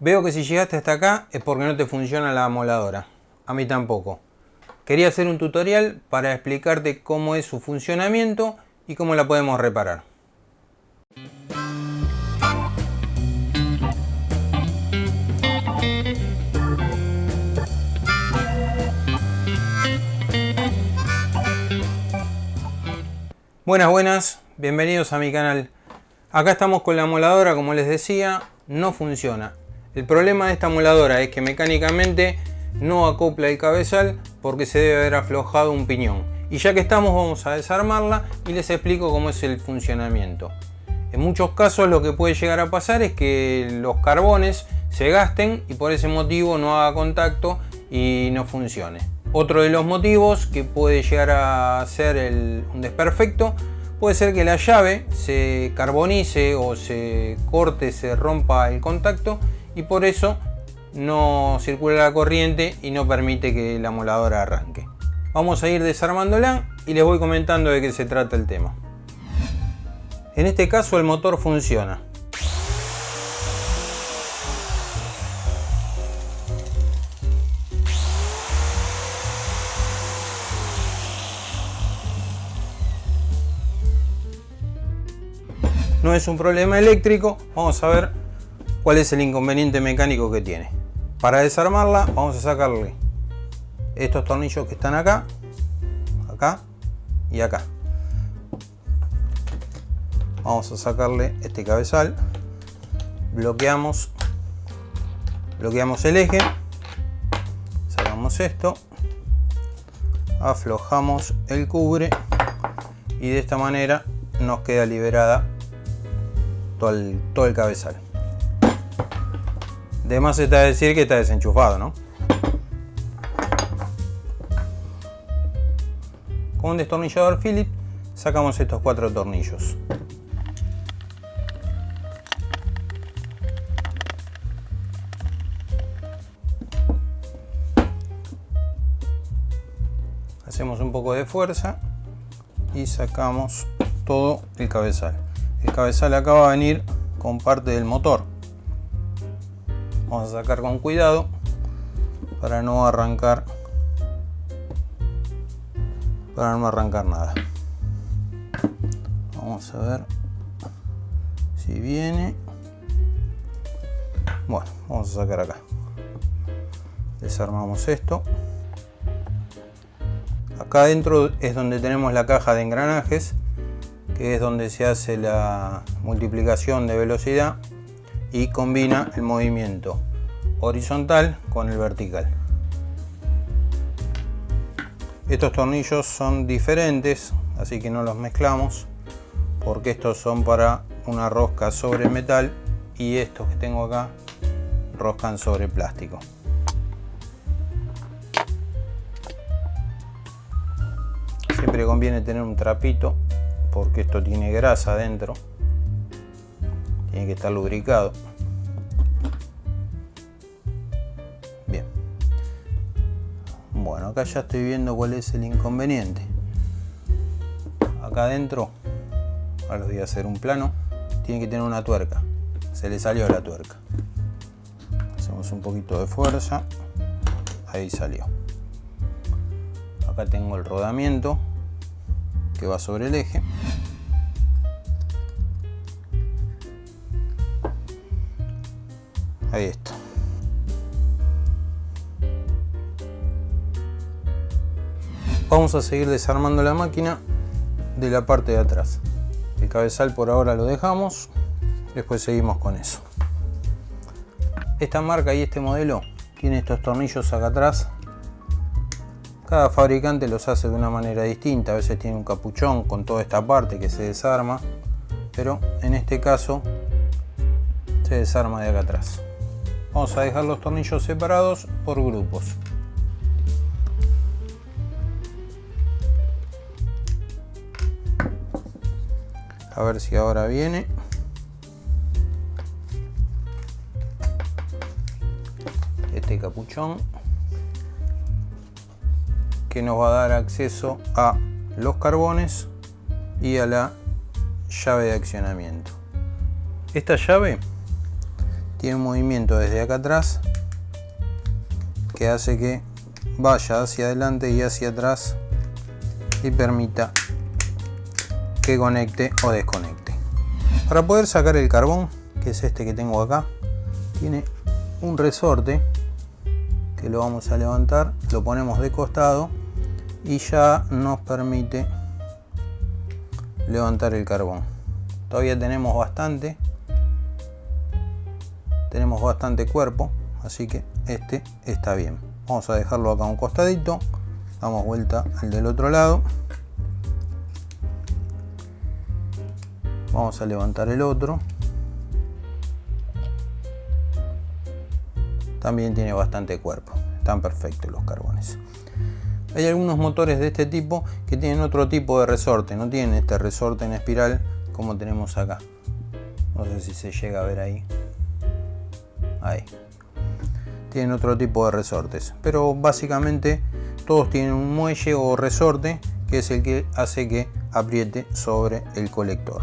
Veo que si llegaste hasta acá es porque no te funciona la amoladora. A mí tampoco. Quería hacer un tutorial para explicarte cómo es su funcionamiento y cómo la podemos reparar. Buenas, buenas, bienvenidos a mi canal. Acá estamos con la amoladora, como les decía, no funciona. El problema de esta amoladora es que mecánicamente no acopla el cabezal porque se debe haber aflojado un piñón. Y ya que estamos vamos a desarmarla y les explico cómo es el funcionamiento. En muchos casos lo que puede llegar a pasar es que los carbones se gasten y por ese motivo no haga contacto y no funcione. Otro de los motivos que puede llegar a ser un desperfecto puede ser que la llave se carbonice o se corte, se rompa el contacto y por eso no circula la corriente y no permite que la moladora arranque. Vamos a ir desarmándola y les voy comentando de qué se trata el tema. En este caso el motor funciona. no es un problema eléctrico, vamos a ver cuál es el inconveniente mecánico que tiene. Para desarmarla vamos a sacarle estos tornillos que están acá, acá y acá. Vamos a sacarle este cabezal, bloqueamos, bloqueamos el eje, sacamos esto, aflojamos el cubre y de esta manera nos queda liberada todo el, todo el cabezal. De más está decir que está desenchufado, ¿no? Con un destornillador Phillips sacamos estos cuatro tornillos. Hacemos un poco de fuerza y sacamos todo el cabezal el cabezal acá va a venir con parte del motor vamos a sacar con cuidado para no arrancar para no arrancar nada. Vamos a ver si viene. Bueno vamos a sacar acá. Desarmamos esto. Acá adentro es donde tenemos la caja de engranajes que es donde se hace la multiplicación de velocidad y combina el movimiento horizontal con el vertical. Estos tornillos son diferentes, así que no los mezclamos, porque estos son para una rosca sobre metal y estos que tengo acá roscan sobre plástico. Siempre conviene tener un trapito porque esto tiene grasa adentro tiene que estar lubricado. Bien. Bueno acá ya estoy viendo cuál es el inconveniente. Acá adentro ahora voy a hacer un plano tiene que tener una tuerca. Se le salió la tuerca. Hacemos un poquito de fuerza. Ahí salió. Acá tengo el rodamiento que va sobre el eje. Ahí está. Vamos a seguir desarmando la máquina de la parte de atrás. El cabezal por ahora lo dejamos, después seguimos con eso. Esta marca y este modelo tiene estos tornillos acá atrás cada fabricante los hace de una manera distinta, a veces tiene un capuchón con toda esta parte que se desarma, pero en este caso se desarma de acá atrás. Vamos a dejar los tornillos separados por grupos. A ver si ahora viene. Este capuchón que nos va a dar acceso a los carbones y a la llave de accionamiento. Esta llave tiene un movimiento desde acá atrás que hace que vaya hacia adelante y hacia atrás y permita que conecte o desconecte. Para poder sacar el carbón, que es este que tengo acá, tiene un resorte que lo vamos a levantar, lo ponemos de costado y ya nos permite levantar el carbón. Todavía tenemos bastante, tenemos bastante cuerpo, así que este está bien. Vamos a dejarlo acá a un costadito, damos vuelta al del otro lado. Vamos a levantar el otro. También tiene bastante cuerpo, están perfectos los carbones. Hay algunos motores de este tipo que tienen otro tipo de resorte, no tienen este resorte en espiral como tenemos acá. No sé si se llega a ver ahí. Ahí. Tienen otro tipo de resortes, pero básicamente todos tienen un muelle o resorte que es el que hace que apriete sobre el colector.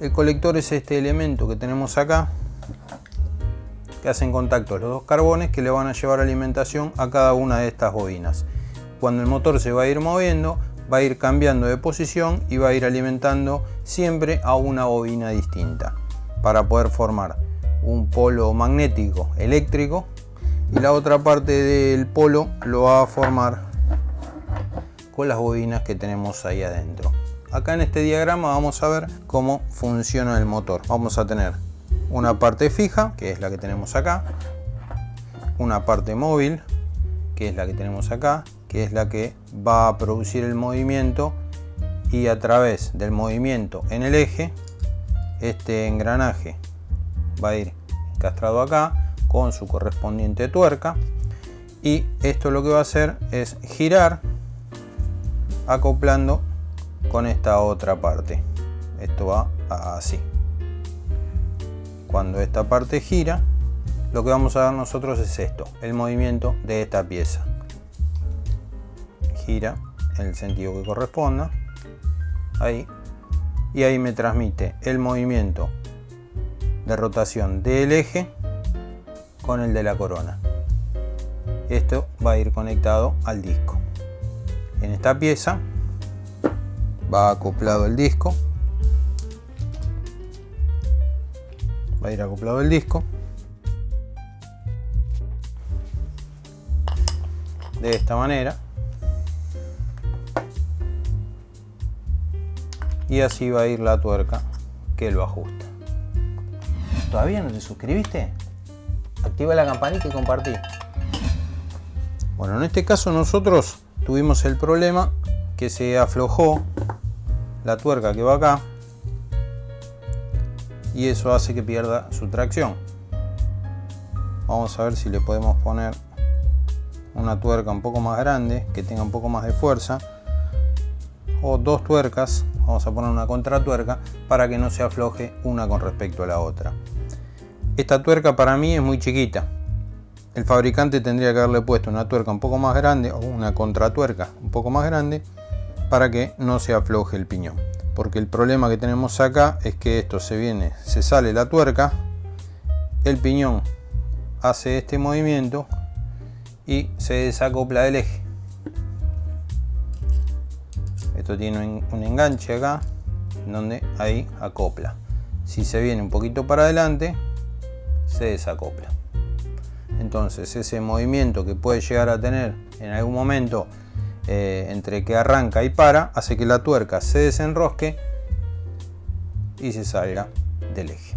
El colector es este elemento que tenemos acá que hacen contacto los dos carbones que le van a llevar alimentación a cada una de estas bobinas. Cuando el motor se va a ir moviendo, va a ir cambiando de posición y va a ir alimentando siempre a una bobina distinta para poder formar un polo magnético eléctrico y la otra parte del polo lo va a formar con las bobinas que tenemos ahí adentro. Acá en este diagrama vamos a ver cómo funciona el motor. Vamos a tener una parte fija, que es la que tenemos acá, una parte móvil, que es la que tenemos acá, que es la que va a producir el movimiento y a través del movimiento en el eje, este engranaje va a ir encastrado acá con su correspondiente tuerca y esto lo que va a hacer es girar acoplando con esta otra parte. Esto va así cuando esta parte gira, lo que vamos a ver nosotros es esto, el movimiento de esta pieza. Gira en el sentido que corresponda, ahí, y ahí me transmite el movimiento de rotación del eje con el de la corona. Esto va a ir conectado al disco. En esta pieza va acoplado el disco va a ir acoplado el disco de esta manera y así va a ir la tuerca que lo ajusta ¿todavía no te suscribiste? activa la campanita y compartí bueno en este caso nosotros tuvimos el problema que se aflojó la tuerca que va acá y eso hace que pierda su tracción. Vamos a ver si le podemos poner una tuerca un poco más grande, que tenga un poco más de fuerza, o dos tuercas, vamos a poner una contratuerca, para que no se afloje una con respecto a la otra. Esta tuerca para mí es muy chiquita. El fabricante tendría que haberle puesto una tuerca un poco más grande o una contratuerca un poco más grande para que no se afloje el piñón porque el problema que tenemos acá es que esto se viene, se sale la tuerca, el piñón hace este movimiento y se desacopla del eje. Esto tiene un enganche acá donde ahí acopla. Si se viene un poquito para adelante, se desacopla. Entonces ese movimiento que puede llegar a tener en algún momento eh, entre que arranca y para, hace que la tuerca se desenrosque y se salga del eje.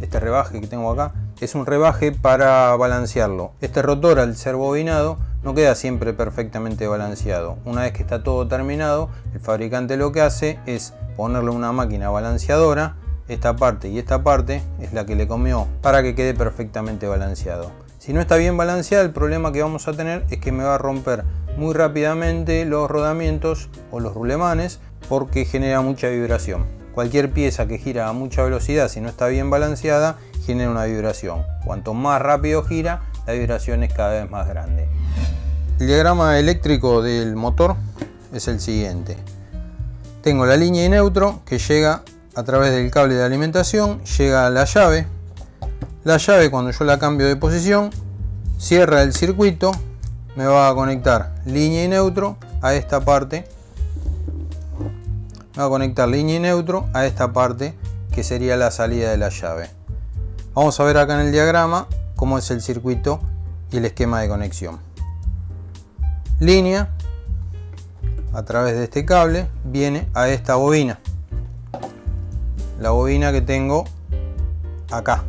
Este rebaje que tengo acá es un rebaje para balancearlo. Este rotor al ser bobinado no queda siempre perfectamente balanceado. Una vez que está todo terminado, el fabricante lo que hace es ponerle una máquina balanceadora. Esta parte y esta parte es la que le comió para que quede perfectamente balanceado. Si no está bien balanceado, el problema que vamos a tener es que me va a romper muy rápidamente los rodamientos o los rulemanes porque genera mucha vibración. Cualquier pieza que gira a mucha velocidad si no está bien balanceada genera una vibración. Cuanto más rápido gira, la vibración es cada vez más grande. El diagrama eléctrico del motor es el siguiente. tengo la línea y neutro que llega a través del cable de alimentación, llega a la llave. La llave cuando yo la cambio de posición, cierra el circuito, me va a conectar línea y neutro a esta parte. Me va a conectar línea y neutro a esta parte que sería la salida de la llave. Vamos a ver acá en el diagrama cómo es el circuito y el esquema de conexión. Línea a través de este cable viene a esta bobina. La bobina que tengo acá.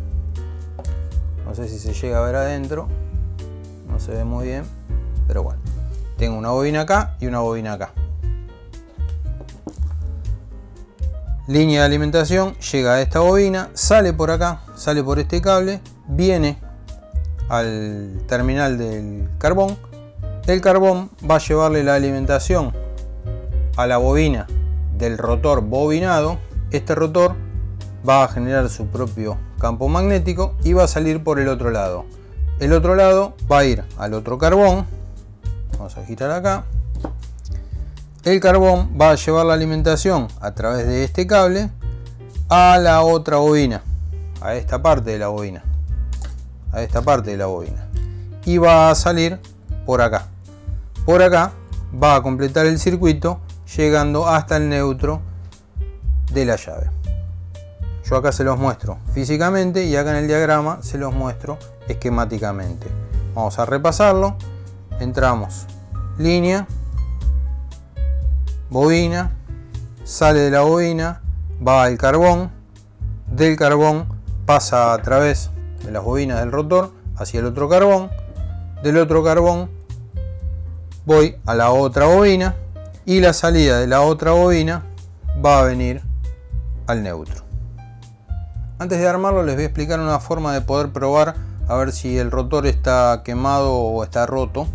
No sé si se llega a ver adentro. No se ve muy bien. Pero bueno. Tengo una bobina acá y una bobina acá. línea de alimentación llega a esta bobina, sale por acá, sale por este cable, viene al terminal del carbón. El carbón va a llevarle la alimentación a la bobina del rotor bobinado. Este rotor va a generar su propio campo magnético y va a salir por el otro lado. El otro lado va a ir al otro carbón. Vamos a girar acá. El carbón va a llevar la alimentación a través de este cable a la otra bobina, a esta parte de la bobina, a esta parte de la bobina. Y va a salir por acá. Por acá va a completar el circuito llegando hasta el neutro de la llave. Yo acá se los muestro físicamente y acá en el diagrama se los muestro esquemáticamente. Vamos a repasarlo. Entramos línea, bobina, sale de la bobina, va al carbón, del carbón pasa a través de las bobinas del rotor hacia el otro carbón, del otro carbón voy a la otra bobina y la salida de la otra bobina va a venir al neutro. Antes de armarlo les voy a explicar una forma de poder probar a ver si el rotor está quemado o está roto,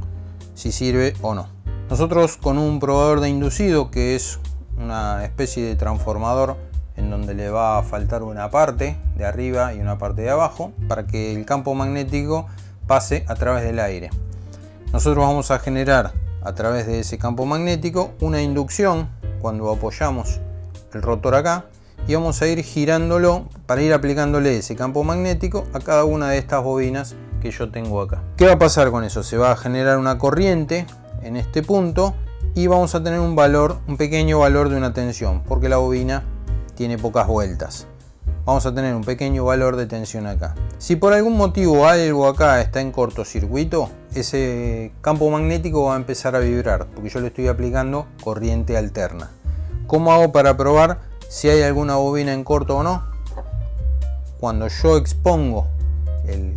si sirve o no. Nosotros con un probador de inducido que es una especie de transformador en donde le va a faltar una parte de arriba y una parte de abajo para que el campo magnético pase a través del aire. Nosotros vamos a generar a través de ese campo magnético una inducción cuando apoyamos el rotor acá y vamos a ir girándolo para ir aplicándole ese campo magnético a cada una de estas bobinas que yo tengo acá. ¿Qué va a pasar con eso? Se va a generar una corriente en este punto y vamos a tener un valor, un pequeño valor de una tensión, porque la bobina tiene pocas vueltas. Vamos a tener un pequeño valor de tensión acá. Si por algún motivo algo acá está en cortocircuito, ese campo magnético va a empezar a vibrar, porque yo le estoy aplicando corriente alterna. ¿Cómo hago para probar si hay alguna bobina en corto o no? Cuando yo expongo el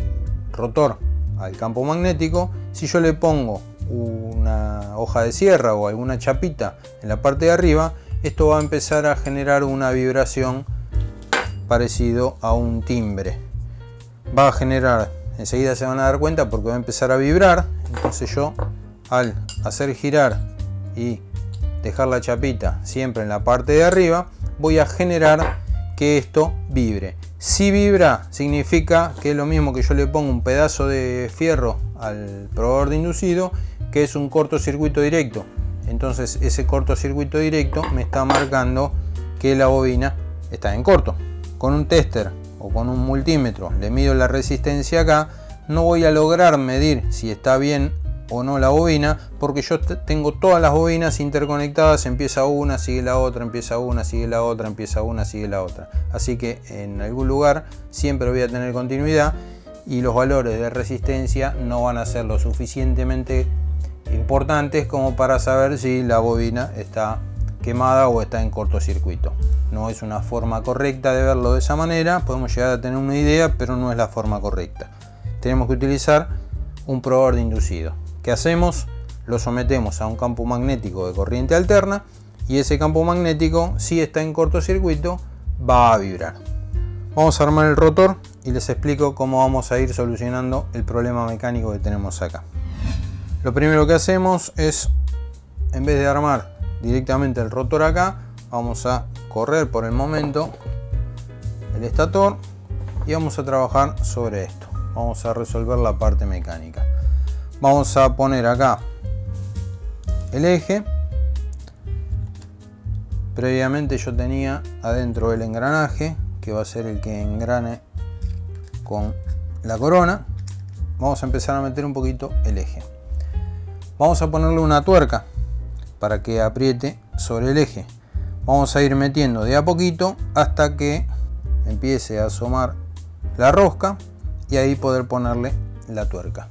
rotor al campo magnético, si yo le pongo una hoja de sierra o alguna chapita en la parte de arriba, esto va a empezar a generar una vibración parecido a un timbre. Va a generar, enseguida se van a dar cuenta porque va a empezar a vibrar, entonces yo al hacer girar y dejar la chapita siempre en la parte de arriba, voy a generar que esto vibre. Si vibra significa que es lo mismo que yo le pongo un pedazo de fierro al probador de inducido que es un cortocircuito directo. Entonces ese cortocircuito directo me está marcando que la bobina está en corto. Con un tester o con un multímetro le mido la resistencia acá, no voy a lograr medir si está bien o no la bobina porque yo tengo todas las bobinas interconectadas empieza una sigue la otra empieza una sigue la otra empieza una sigue la otra así que en algún lugar siempre voy a tener continuidad y los valores de resistencia no van a ser lo suficientemente importantes como para saber si la bobina está quemada o está en cortocircuito. No es una forma correcta de verlo de esa manera, podemos llegar a tener una idea, pero no es la forma correcta. Tenemos que utilizar un probador de inducido. ¿Qué hacemos? Lo sometemos a un campo magnético de corriente alterna y ese campo magnético, si está en cortocircuito, va a vibrar. Vamos a armar el rotor y les explico cómo vamos a ir solucionando el problema mecánico que tenemos acá. Lo primero que hacemos es, en vez de armar directamente el rotor acá, vamos a correr por el momento el estator y vamos a trabajar sobre esto. Vamos a resolver la parte mecánica. Vamos a poner acá el eje previamente yo tenía adentro el engranaje que va a ser el que engrane con la corona vamos a empezar a meter un poquito el eje vamos a ponerle una tuerca para que apriete sobre el eje. Vamos a ir metiendo de a poquito hasta que empiece a asomar la rosca y ahí poder ponerle la tuerca.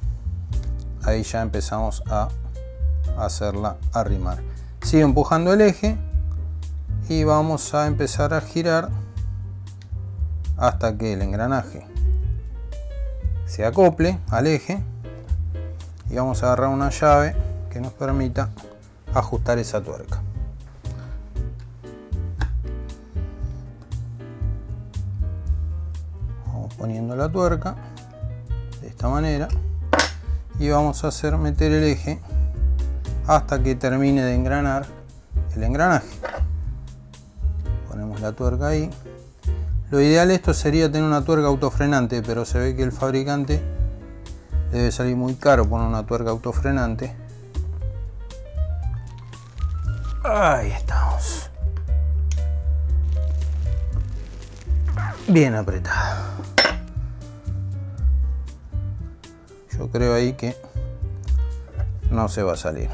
Ahí ya empezamos a hacerla arrimar. Sigue empujando el eje y vamos a empezar a girar hasta que el engranaje se acople al eje y vamos a agarrar una llave que nos permita ajustar esa tuerca. Vamos poniendo la tuerca de esta manera y vamos a hacer meter el eje hasta que termine de engranar el engranaje. Ponemos la tuerca ahí. Lo ideal esto sería tener una tuerca autofrenante pero se ve que el fabricante debe salir muy caro poner una tuerca autofrenante. Ahí estamos. Bien apretada. Yo creo ahí que no se va a salir.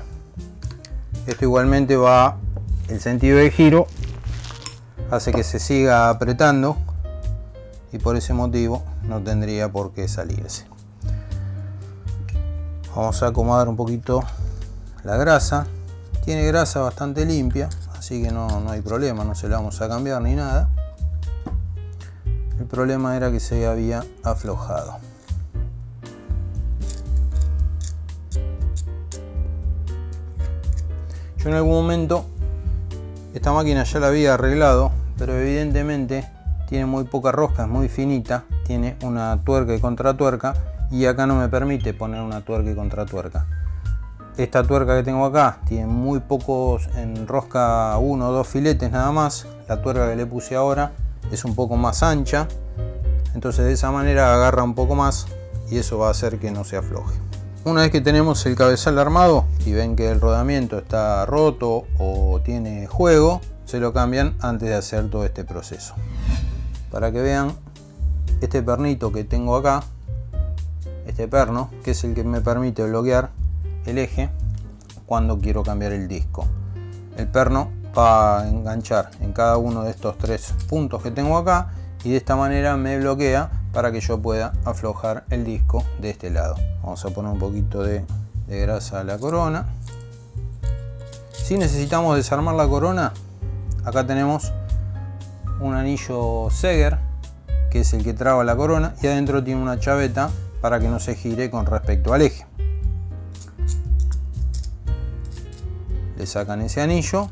Esto igualmente va el sentido de giro hace que se siga apretando y por ese motivo no tendría por qué salirse vamos a acomodar un poquito la grasa. Tiene grasa bastante limpia así que no, no hay problema no se la vamos a cambiar ni nada. El problema era que se había aflojado. Yo en algún momento esta máquina ya la había arreglado, pero evidentemente tiene muy poca rosca, es muy finita, tiene una tuerca y contratuerca y acá no me permite poner una tuerca y contratuerca. Esta tuerca que tengo acá tiene muy pocos en rosca, uno o dos filetes nada más. La tuerca que le puse ahora es un poco más ancha, entonces de esa manera agarra un poco más y eso va a hacer que no se afloje. Una vez que tenemos el cabezal armado y ven que el rodamiento está roto o tiene juego, se lo cambian antes de hacer todo este proceso. Para que vean este pernito que tengo acá, este perno, que es el que me permite bloquear el eje cuando quiero cambiar el disco. El perno va a enganchar en cada uno de estos tres puntos que tengo acá y de esta manera me bloquea para que yo pueda aflojar el disco de este lado. Vamos a poner un poquito de, grasa a la corona. Si necesitamos desarmar la corona, acá tenemos un anillo Seger, que es el que traba la corona, y adentro tiene una chaveta para que no se gire con respecto al eje. Le sacan ese anillo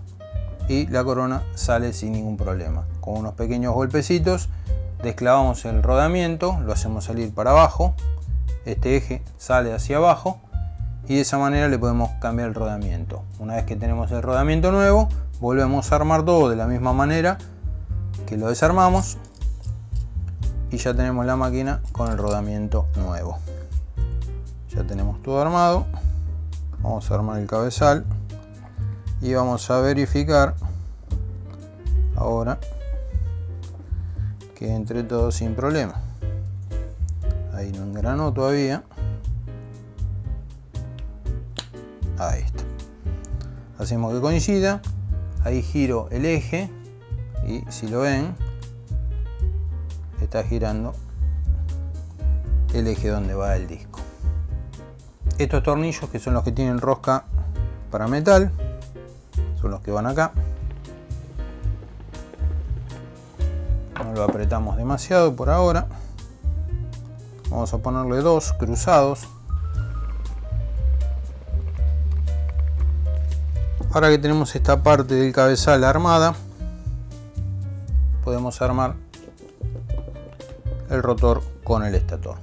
y la corona sale sin ningún problema. Con unos pequeños golpecitos desclavamos el rodamiento, lo hacemos salir para abajo, este eje sale hacia abajo y de esa manera le podemos cambiar el rodamiento. Una vez que tenemos el rodamiento nuevo, volvemos a armar todo de la misma manera que lo desarmamos y ya tenemos la máquina con el rodamiento nuevo. Ya tenemos todo armado, vamos a armar el cabezal y vamos a verificar ahora que entre todo sin problema. Ahí no engranó todavía. Ahí está. Hacemos que coincida. Ahí giro el eje y si lo ven está girando el eje donde va el disco. Estos tornillos que son los que tienen rosca para metal son los que van acá. No lo apretamos demasiado por ahora. Vamos a ponerle dos cruzados. Ahora que tenemos esta parte del cabezal armada podemos armar el rotor con el estator.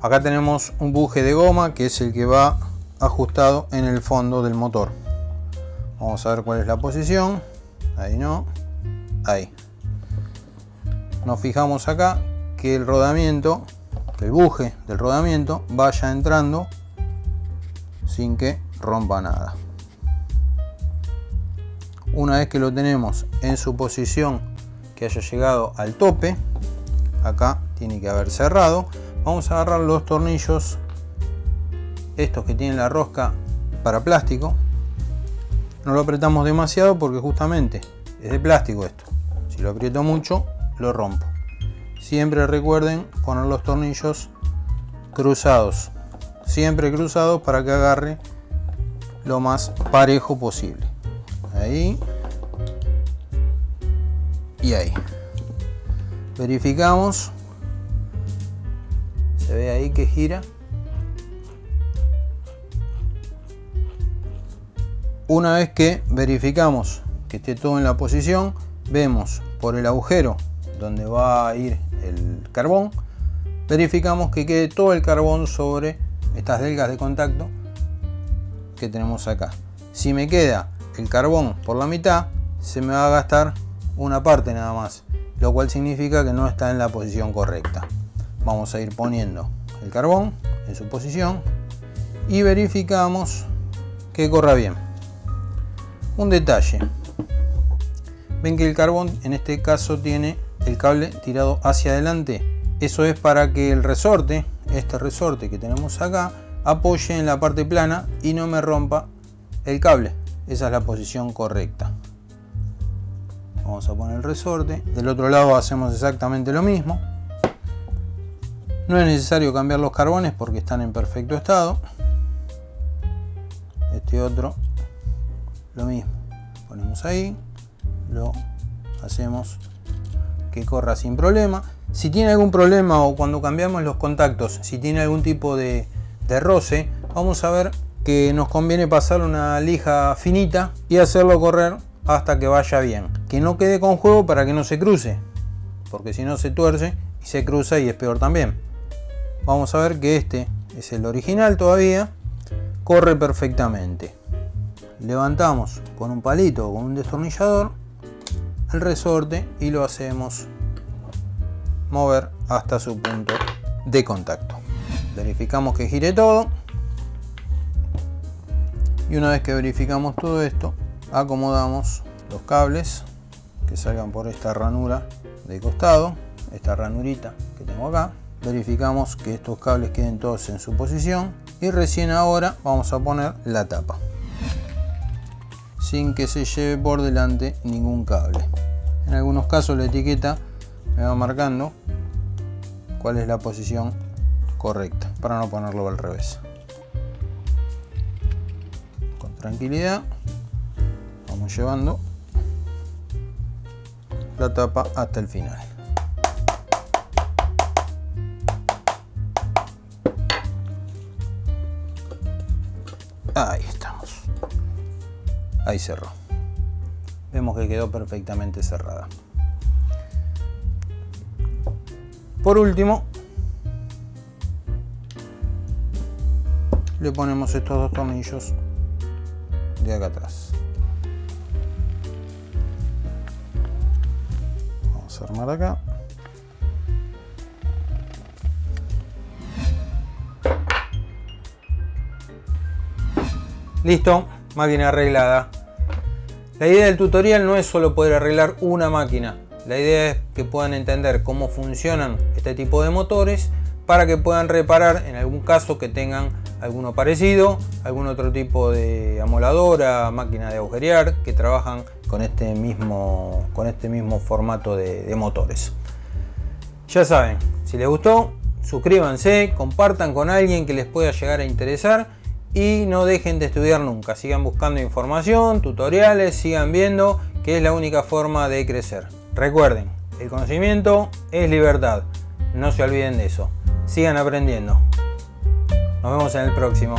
Acá tenemos un buje de goma que es el que va ajustado en el fondo del motor. Vamos a ver cuál es la posición. Ahí no ahí. Nos fijamos acá que el rodamiento, el buje del rodamiento vaya entrando sin que rompa nada. Una vez que lo tenemos en su posición que haya llegado al tope, acá tiene que haber cerrado, vamos a agarrar los tornillos, estos que tienen la rosca para plástico, no lo apretamos demasiado porque justamente es de plástico esto, si lo aprieto mucho lo rompo. Siempre recuerden poner los tornillos cruzados, siempre cruzados para que agarre lo más parejo posible. Ahí y ahí. Verificamos. Se ve ahí que gira. Una vez que verificamos que esté todo en la posición, vemos por el agujero donde va a ir el carbón, verificamos que quede todo el carbón sobre estas delgas de contacto que tenemos acá. Si me queda el carbón por la mitad, se me va a gastar una parte nada más, lo cual significa que no está en la posición correcta. Vamos a ir poniendo el carbón en su posición y verificamos que corra bien. Un detalle, ven que el carbón en este caso tiene el cable tirado hacia adelante. Eso es para que el resorte, este resorte que tenemos acá, apoye en la parte plana y no me rompa el cable. Esa es la posición correcta. Vamos a poner el resorte. Del otro lado hacemos exactamente lo mismo. No es necesario cambiar los carbones porque están en perfecto estado. Este otro, lo mismo. Ponemos ahí, lo hacemos que corra sin problema. Si tiene algún problema o cuando cambiamos los contactos, si tiene algún tipo de, de roce, vamos a ver que nos conviene pasar una lija finita y hacerlo correr hasta que vaya bien. Que no quede con juego para que no se cruce, porque si no se tuerce y se cruza y es peor también. Vamos a ver que este es el original todavía, corre perfectamente. Levantamos con un palito o con un destornillador el resorte y lo hacemos mover hasta su punto de contacto. Verificamos que gire todo y una vez que verificamos todo esto acomodamos los cables que salgan por esta ranura de costado esta ranurita que tengo acá verificamos que estos cables queden todos en su posición y recién ahora vamos a poner la tapa. Sin que se lleve por delante ningún cable. En algunos casos la etiqueta me va marcando cuál es la posición correcta para no ponerlo al revés. Tranquilidad vamos llevando la tapa hasta el final ahí cerró vemos que quedó perfectamente cerrada por último le ponemos estos dos tornillos de acá atrás. Vamos a armar acá. Listo, máquina arreglada. La idea del tutorial no es solo poder arreglar una máquina. La idea es que puedan entender cómo funcionan este tipo de motores para que puedan reparar en algún caso que tengan alguno parecido, algún otro tipo de amoladora, máquina de agujerear que trabajan con este mismo, con este mismo formato de, de motores. Ya saben, si les gustó, suscríbanse, compartan con alguien que les pueda llegar a interesar y no dejen de estudiar nunca. Sigan buscando información, tutoriales, sigan viendo que es la única forma de crecer. Recuerden, el conocimiento es libertad. No se olviden de eso. Sigan aprendiendo. Nos vemos en el próximo.